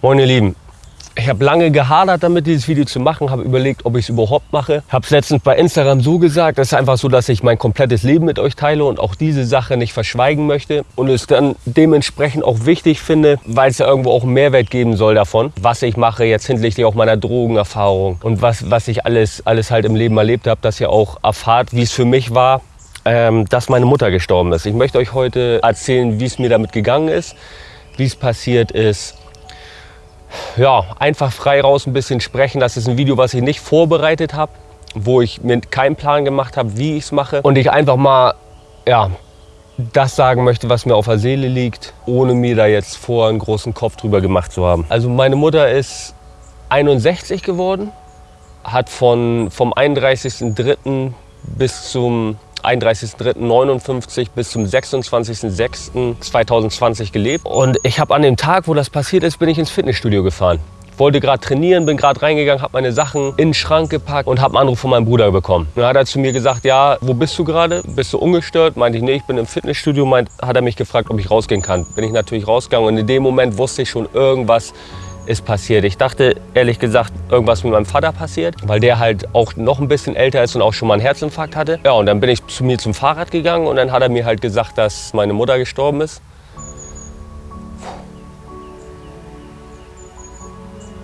Moin ihr Lieben, ich habe lange gehadert damit, dieses Video zu machen, habe überlegt, ob ich es überhaupt mache. Habe es letztens bei Instagram so gesagt, es ist einfach so, dass ich mein komplettes Leben mit euch teile und auch diese Sache nicht verschweigen möchte. Und es dann dementsprechend auch wichtig finde, weil es ja irgendwo auch einen Mehrwert geben soll davon, was ich mache jetzt hinsichtlich auch meiner Drogenerfahrung und was, was ich alles, alles halt im Leben erlebt habe, dass ihr auch erfahrt, wie es für mich war, ähm, dass meine Mutter gestorben ist. Ich möchte euch heute erzählen, wie es mir damit gegangen ist, wie es passiert ist, ja, einfach frei raus ein bisschen sprechen. Das ist ein Video, was ich nicht vorbereitet habe, wo ich mir keinen Plan gemacht habe, wie ich es mache. Und ich einfach mal, ja, das sagen möchte, was mir auf der Seele liegt, ohne mir da jetzt vor einen großen Kopf drüber gemacht zu haben. Also meine Mutter ist 61 geworden, hat von, vom 31.03. bis zum 31.03.59 bis zum 26.06.2020 gelebt. Und ich habe an dem Tag, wo das passiert ist, bin ich ins Fitnessstudio gefahren. Wollte gerade trainieren, bin gerade reingegangen, habe meine Sachen in den Schrank gepackt und habe einen Anruf von meinem Bruder bekommen. Dann hat er zu mir gesagt, ja, wo bist du gerade? Bist du ungestört? Meinte ich, nee, ich bin im Fitnessstudio. Meint, hat er mich gefragt, ob ich rausgehen kann. Bin ich natürlich rausgegangen und in dem Moment wusste ich schon, irgendwas ist passiert. Ich dachte ehrlich gesagt, irgendwas mit meinem Vater passiert, weil der halt auch noch ein bisschen älter ist und auch schon mal einen Herzinfarkt hatte. Ja, und dann bin ich zu mir zum Fahrrad gegangen und dann hat er mir halt gesagt, dass meine Mutter gestorben ist.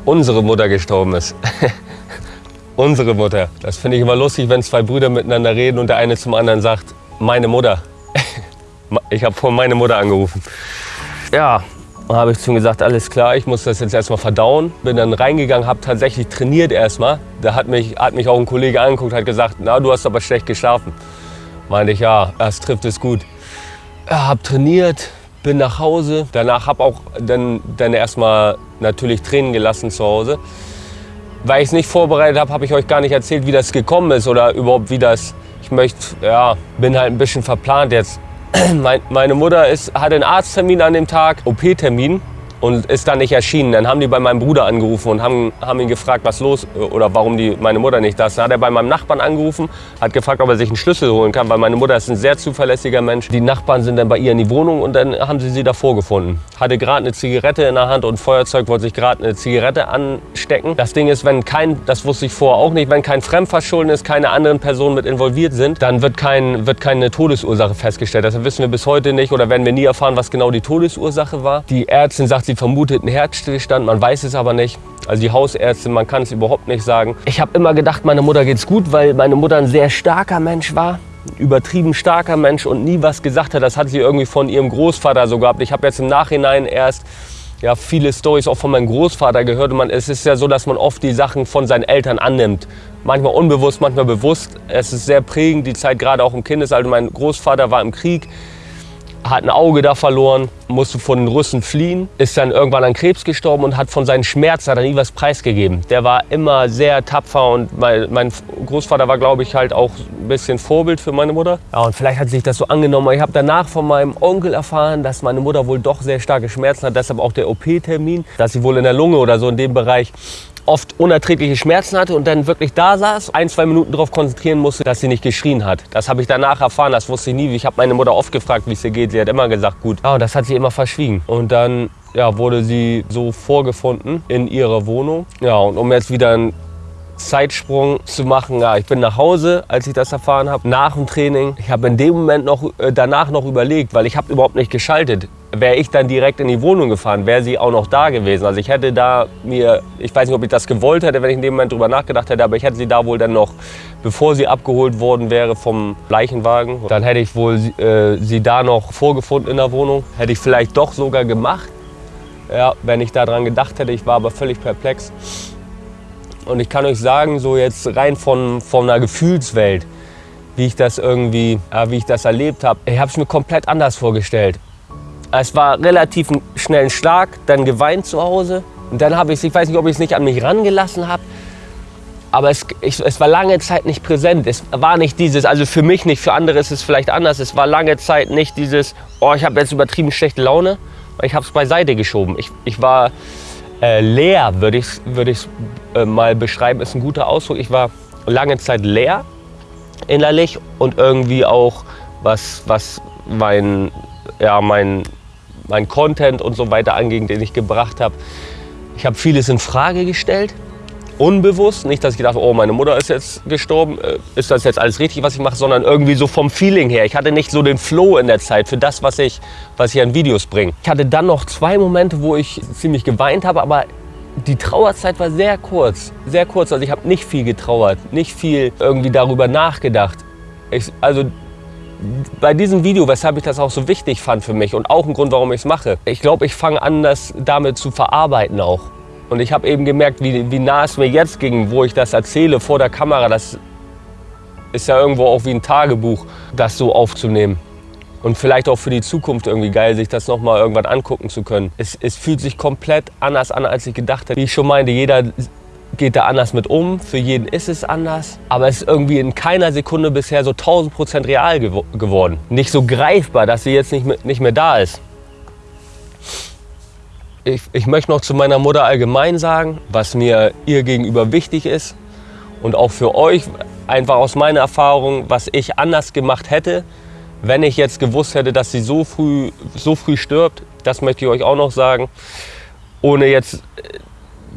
Unsere Mutter gestorben ist. Unsere Mutter. Das finde ich immer lustig, wenn zwei Brüder miteinander reden und der eine zum anderen sagt, meine Mutter. Ich habe vorhin meine Mutter angerufen. Ja, und habe ich zu ihm gesagt, alles klar, ich muss das jetzt erstmal verdauen. Bin dann reingegangen, habe tatsächlich trainiert erstmal. Da hat mich, hat mich auch ein Kollege angeguckt, hat gesagt, na, du hast aber schlecht geschlafen. Meinte ich, ja, das trifft es gut. Ja, habe trainiert, bin nach Hause. Danach habe auch dann, dann erstmal natürlich Tränen gelassen zu Hause. Weil ich es nicht vorbereitet habe, habe ich euch gar nicht erzählt, wie das gekommen ist oder überhaupt wie das. Ich möchte, ja, bin halt ein bisschen verplant jetzt meine Mutter ist, hatte einen Arzttermin an dem Tag, OP-Termin und ist dann nicht erschienen. Dann haben die bei meinem Bruder angerufen und haben, haben ihn gefragt, was los oder warum die, meine Mutter nicht da ist. Dann hat er bei meinem Nachbarn angerufen, hat gefragt, ob er sich einen Schlüssel holen kann, weil meine Mutter ist ein sehr zuverlässiger Mensch. Die Nachbarn sind dann bei ihr in die Wohnung und dann haben sie sie davor gefunden. Hatte gerade eine Zigarette in der Hand und Feuerzeug, wollte sich gerade eine Zigarette anstecken. Das Ding ist, wenn kein, das wusste ich vorher auch nicht, wenn kein Fremdverschulden ist, keine anderen Personen mit involviert sind, dann wird, kein, wird keine Todesursache festgestellt. Das wissen wir bis heute nicht oder werden wir nie erfahren, was genau die Todesursache war. Die Ärztin sagt, sie Sie vermutet einen Herzstillstand, man weiß es aber nicht. Also die Hausärztin, man kann es überhaupt nicht sagen. Ich habe immer gedacht, meiner Mutter geht's gut, weil meine Mutter ein sehr starker Mensch war. Übertrieben starker Mensch und nie was gesagt hat. Das hat sie irgendwie von ihrem Großvater so gehabt. Ich habe jetzt im Nachhinein erst ja, viele Stories auch von meinem Großvater gehört. Und man, es ist ja so, dass man oft die Sachen von seinen Eltern annimmt. Manchmal unbewusst, manchmal bewusst. Es ist sehr prägend, die Zeit gerade auch im Kindesalter. Mein Großvater war im Krieg hat ein Auge da verloren, musste von den Russen fliehen, ist dann irgendwann an Krebs gestorben und hat von seinen Schmerzen hat er nie was preisgegeben. Der war immer sehr tapfer und mein, mein Großvater war, glaube ich, halt auch ein bisschen Vorbild für meine Mutter. Ja, und vielleicht hat sich das so angenommen. Ich habe danach von meinem Onkel erfahren, dass meine Mutter wohl doch sehr starke Schmerzen hat, deshalb auch der OP-Termin, dass sie wohl in der Lunge oder so in dem Bereich oft unerträgliche Schmerzen hatte und dann wirklich da saß, ein, zwei Minuten darauf konzentrieren musste, dass sie nicht geschrien hat. Das habe ich danach erfahren, das wusste ich nie. Ich habe meine Mutter oft gefragt, wie es ihr geht. Sie hat immer gesagt, gut. Ja, und das hat sie immer verschwiegen. Und dann ja, wurde sie so vorgefunden in ihrer Wohnung. Ja, und um jetzt wieder ein Zeitsprung zu machen. Ja, ich bin nach Hause, als ich das erfahren habe, nach dem Training. Ich habe in dem Moment noch, äh, danach noch überlegt, weil ich habe überhaupt nicht geschaltet. Wäre ich dann direkt in die Wohnung gefahren, wäre sie auch noch da gewesen. Also ich hätte da mir, ich weiß nicht, ob ich das gewollt hätte, wenn ich in dem Moment drüber nachgedacht hätte, aber ich hätte sie da wohl dann noch, bevor sie abgeholt worden wäre vom Leichenwagen, dann hätte ich wohl äh, sie da noch vorgefunden in der Wohnung. Hätte ich vielleicht doch sogar gemacht, ja, wenn ich daran gedacht hätte. Ich war aber völlig perplex. Und ich kann euch sagen, so jetzt rein von, von einer Gefühlswelt, wie ich das irgendwie, ja, wie ich das erlebt habe, ich habe es mir komplett anders vorgestellt. Es war relativ schnell ein Schlag, dann geweint zu Hause. Und dann habe ich ich weiß nicht, ob ich es nicht an mich rangelassen habe, aber es, ich, es war lange Zeit nicht präsent. Es war nicht dieses, also für mich nicht, für andere ist es vielleicht anders. Es war lange Zeit nicht dieses, oh, ich habe jetzt übertrieben schlechte Laune. Ich habe es beiseite geschoben. Ich, ich war äh, leer, würde ich es würd äh, mal beschreiben, ist ein guter Ausdruck. Ich war lange Zeit leer innerlich und irgendwie auch, was, was mein, ja, mein, mein Content und so weiter anging, den ich gebracht habe, Ich habe vieles in Frage gestellt, unbewusst. Nicht, dass ich dachte, oh, meine Mutter ist jetzt gestorben, äh, ist das jetzt alles richtig, was ich mache, sondern irgendwie so vom Feeling her. Ich hatte nicht so den Flow in der Zeit für das, was ich, was ich an Videos bringe. Ich hatte dann noch zwei Momente, wo ich ziemlich geweint habe, aber die Trauerzeit war sehr kurz, sehr kurz. Also ich habe nicht viel getrauert, nicht viel irgendwie darüber nachgedacht. Ich, also bei diesem Video, weshalb ich das auch so wichtig fand für mich und auch ein Grund, warum ich es mache. Ich glaube, ich fange an, das damit zu verarbeiten auch. Und ich habe eben gemerkt, wie, wie nah es mir jetzt ging, wo ich das erzähle vor der Kamera. Das ist ja irgendwo auch wie ein Tagebuch, das so aufzunehmen. Und vielleicht auch für die Zukunft irgendwie geil, sich das nochmal irgendwann angucken zu können. Es, es fühlt sich komplett anders an, als ich gedacht hätte. Wie ich schon meinte, jeder geht da anders mit um, für jeden ist es anders. Aber es ist irgendwie in keiner Sekunde bisher so 1000 Prozent real gew geworden. Nicht so greifbar, dass sie jetzt nicht mehr, nicht mehr da ist. Ich, ich möchte noch zu meiner Mutter allgemein sagen, was mir ihr gegenüber wichtig ist. Und auch für euch, einfach aus meiner Erfahrung, was ich anders gemacht hätte, wenn ich jetzt gewusst hätte, dass sie so früh, so früh stirbt, das möchte ich euch auch noch sagen, ohne jetzt äh,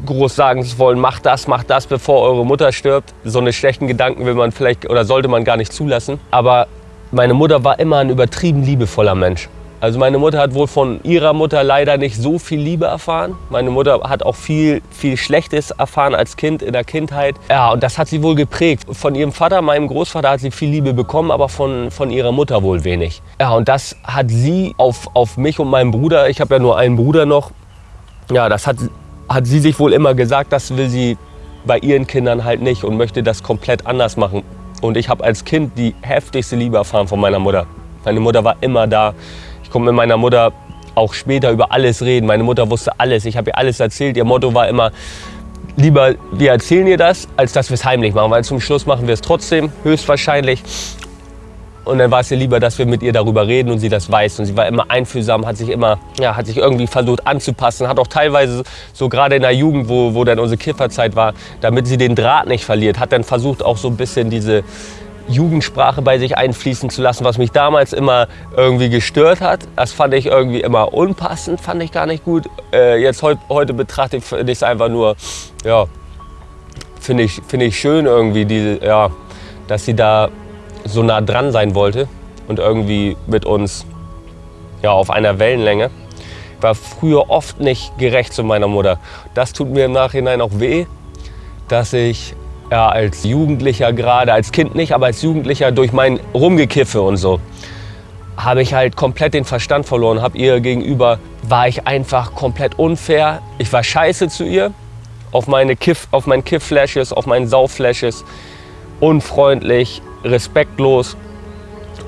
groß sagen zu wollen, macht das, macht das, bevor eure Mutter stirbt. So eine schlechten Gedanken will man vielleicht oder sollte man gar nicht zulassen. Aber meine Mutter war immer ein übertrieben liebevoller Mensch. Also meine Mutter hat wohl von ihrer Mutter leider nicht so viel Liebe erfahren. Meine Mutter hat auch viel, viel Schlechtes erfahren als Kind in der Kindheit. Ja, und das hat sie wohl geprägt. Von ihrem Vater, meinem Großvater, hat sie viel Liebe bekommen, aber von, von ihrer Mutter wohl wenig. Ja, und das hat sie auf, auf mich und meinen Bruder, ich habe ja nur einen Bruder noch, ja, das hat, hat sie sich wohl immer gesagt, das will sie bei ihren Kindern halt nicht und möchte das komplett anders machen. Und ich habe als Kind die heftigste Liebe erfahren von meiner Mutter. Meine Mutter war immer da. Ich konnte mit meiner Mutter auch später über alles reden. Meine Mutter wusste alles. Ich habe ihr alles erzählt. Ihr Motto war immer, lieber wir erzählen ihr das, als dass wir es heimlich machen. Weil zum Schluss machen wir es trotzdem, höchstwahrscheinlich. Und dann war es ihr lieber, dass wir mit ihr darüber reden und sie das weiß. Und sie war immer einfühlsam, hat sich immer, ja, hat sich irgendwie versucht anzupassen. Hat auch teilweise, so gerade in der Jugend, wo, wo dann unsere Kifferzeit war, damit sie den Draht nicht verliert, hat dann versucht auch so ein bisschen diese, Jugendsprache bei sich einfließen zu lassen, was mich damals immer irgendwie gestört hat. Das fand ich irgendwie immer unpassend, fand ich gar nicht gut. Äh, jetzt heut, heute betrachte ich es einfach nur, ja, finde ich, find ich schön irgendwie, diese, ja, dass sie da so nah dran sein wollte und irgendwie mit uns ja, auf einer Wellenlänge. Ich war früher oft nicht gerecht zu meiner Mutter. Das tut mir im Nachhinein auch weh, dass ich ja, als Jugendlicher gerade, als Kind nicht, aber als Jugendlicher durch mein Rumgekiffe und so, habe ich halt komplett den Verstand verloren. Habe ihr gegenüber, war ich einfach komplett unfair. Ich war scheiße zu ihr, auf meine Kiff, auf meinen Kiff-Flashes, auf meinen Sau-Flashes, unfreundlich, respektlos.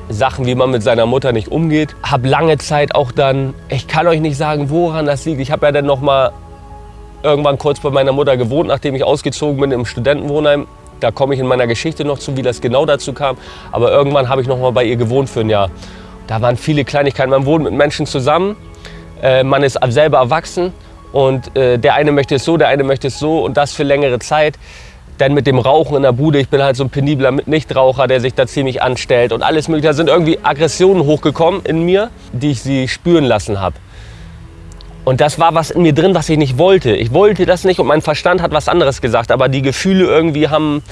Sachen, wie man mit seiner Mutter nicht umgeht. Habe lange Zeit auch dann, ich kann euch nicht sagen, woran das liegt. Ich habe ja dann noch mal irgendwann kurz bei meiner Mutter gewohnt, nachdem ich ausgezogen bin im Studentenwohnheim. Da komme ich in meiner Geschichte noch zu, wie das genau dazu kam. Aber irgendwann habe ich noch mal bei ihr gewohnt für ein Jahr. Da waren viele Kleinigkeiten. Man wohnt mit Menschen zusammen, äh, man ist selber erwachsen und äh, der eine möchte es so, der eine möchte es so und das für längere Zeit. Dann mit dem Rauchen in der Bude, ich bin halt so ein penibler Nichtraucher, der sich da ziemlich anstellt und alles mögliche. Da sind irgendwie Aggressionen hochgekommen in mir, die ich sie spüren lassen habe. Und das war was in mir drin, was ich nicht wollte. Ich wollte das nicht und mein Verstand hat was anderes gesagt. Aber die Gefühle irgendwie haben,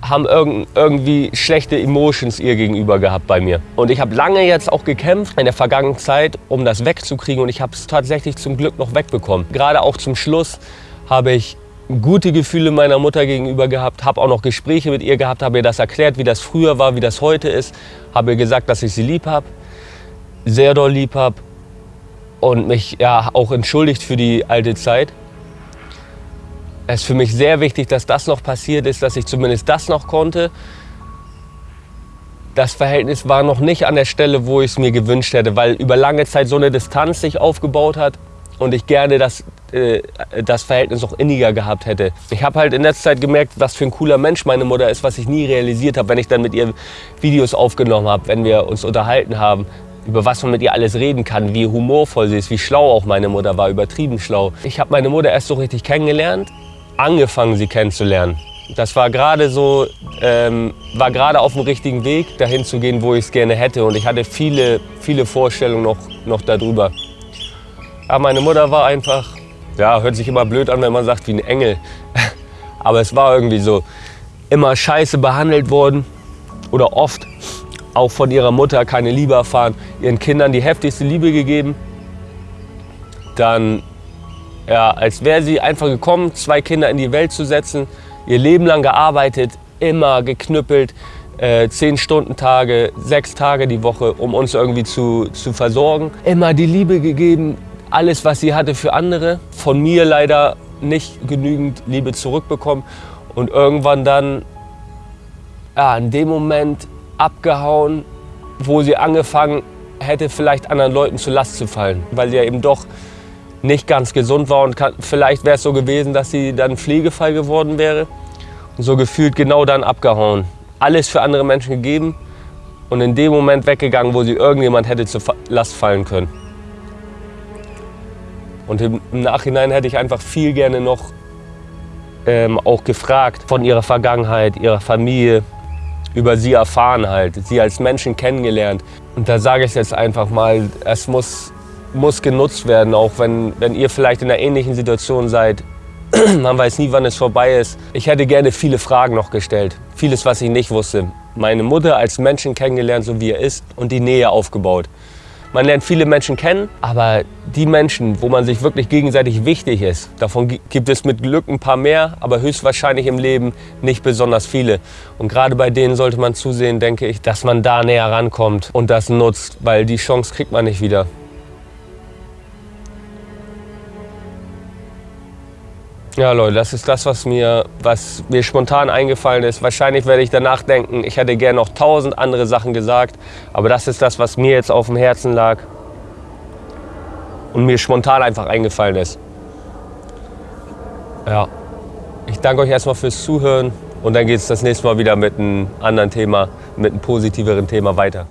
haben irgendwie schlechte Emotions ihr gegenüber gehabt bei mir. Und ich habe lange jetzt auch gekämpft in der vergangenen Zeit, um das wegzukriegen. Und ich habe es tatsächlich zum Glück noch wegbekommen. Gerade auch zum Schluss habe ich gute Gefühle meiner Mutter gegenüber gehabt, habe auch noch Gespräche mit ihr gehabt, habe ihr das erklärt, wie das früher war, wie das heute ist, habe ihr gesagt, dass ich sie lieb habe, sehr doll lieb habe und mich ja auch entschuldigt für die alte Zeit. Es ist für mich sehr wichtig, dass das noch passiert ist, dass ich zumindest das noch konnte. Das Verhältnis war noch nicht an der Stelle, wo ich es mir gewünscht hätte, weil über lange Zeit so eine Distanz sich aufgebaut hat und ich gerne das, äh, das Verhältnis noch inniger gehabt hätte. Ich habe halt in letzter Zeit gemerkt, was für ein cooler Mensch meine Mutter ist, was ich nie realisiert habe, wenn ich dann mit ihr Videos aufgenommen habe, wenn wir uns unterhalten haben, über was man mit ihr alles reden kann, wie humorvoll sie ist, wie schlau auch meine Mutter war, übertrieben schlau. Ich habe meine Mutter erst so richtig kennengelernt, angefangen sie kennenzulernen. Das war gerade so, ähm, war gerade auf dem richtigen Weg, dahin zu gehen, wo ich es gerne hätte. Und ich hatte viele, viele Vorstellungen noch, noch darüber. Aber meine Mutter war einfach, Ja, hört sich immer blöd an, wenn man sagt wie ein Engel. Aber es war irgendwie so. Immer scheiße behandelt worden oder oft auch von ihrer Mutter keine Liebe erfahren, ihren Kindern die heftigste Liebe gegeben. Dann, ja, als wäre sie einfach gekommen, zwei Kinder in die Welt zu setzen, ihr Leben lang gearbeitet, immer geknüppelt, äh, zehn Stunden Tage, sechs Tage die Woche, um uns irgendwie zu, zu versorgen. Immer die Liebe gegeben, alles, was sie hatte für andere. Von mir leider nicht genügend Liebe zurückbekommen und irgendwann dann ja, in dem Moment abgehauen, wo sie angefangen hätte, vielleicht anderen Leuten zur Last zu fallen, weil sie ja eben doch nicht ganz gesund war und kann, vielleicht wäre es so gewesen, dass sie dann Pflegefall geworden wäre und so gefühlt genau dann abgehauen. Alles für andere Menschen gegeben und in dem Moment weggegangen, wo sie irgendjemand hätte zur Last fallen können. Und im Nachhinein hätte ich einfach viel gerne noch ähm, auch gefragt von ihrer Vergangenheit, ihrer Familie, über sie erfahren halt, sie als Menschen kennengelernt. Und da sage ich jetzt einfach mal, es muss, muss genutzt werden, auch wenn, wenn ihr vielleicht in einer ähnlichen Situation seid. Man weiß nie, wann es vorbei ist. Ich hätte gerne viele Fragen noch gestellt, vieles, was ich nicht wusste. Meine Mutter als Menschen kennengelernt, so wie er ist, und die Nähe aufgebaut. Man lernt viele Menschen kennen, aber die Menschen, wo man sich wirklich gegenseitig wichtig ist, davon gibt es mit Glück ein paar mehr, aber höchstwahrscheinlich im Leben nicht besonders viele. Und gerade bei denen sollte man zusehen, denke ich, dass man da näher rankommt und das nutzt, weil die Chance kriegt man nicht wieder. Ja, Leute, das ist das, was mir, was mir spontan eingefallen ist. Wahrscheinlich werde ich danach denken, ich hätte gerne noch tausend andere Sachen gesagt. Aber das ist das, was mir jetzt auf dem Herzen lag und mir spontan einfach eingefallen ist. Ja, ich danke euch erstmal fürs Zuhören und dann geht es das nächste Mal wieder mit einem anderen Thema, mit einem positiveren Thema weiter.